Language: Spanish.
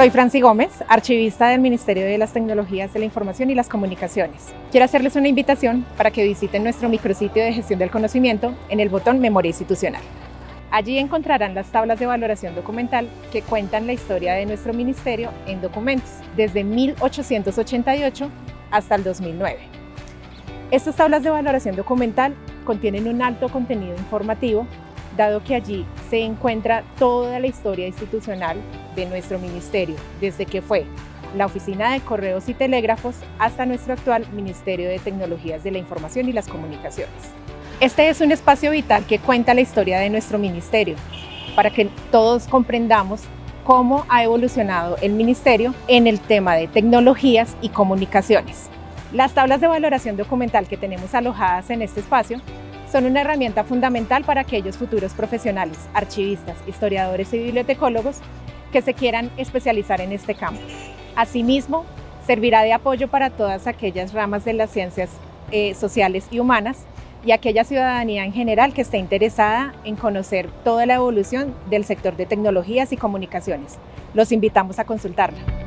Soy Franci Gómez, archivista del Ministerio de las Tecnologías de la Información y las Comunicaciones. Quiero hacerles una invitación para que visiten nuestro micrositio de gestión del conocimiento en el botón Memoria Institucional. Allí encontrarán las tablas de valoración documental que cuentan la historia de nuestro ministerio en documentos, desde 1888 hasta el 2009. Estas tablas de valoración documental contienen un alto contenido informativo, dado que allí se encuentra toda la historia institucional de nuestro ministerio, desde que fue la Oficina de Correos y Telégrafos hasta nuestro actual Ministerio de Tecnologías de la Información y las Comunicaciones. Este es un espacio vital que cuenta la historia de nuestro ministerio, para que todos comprendamos cómo ha evolucionado el ministerio en el tema de tecnologías y comunicaciones. Las tablas de valoración documental que tenemos alojadas en este espacio son una herramienta fundamental para aquellos futuros profesionales, archivistas, historiadores y bibliotecólogos que se quieran especializar en este campo. Asimismo, servirá de apoyo para todas aquellas ramas de las ciencias eh, sociales y humanas y aquella ciudadanía en general que esté interesada en conocer toda la evolución del sector de tecnologías y comunicaciones. Los invitamos a consultarla.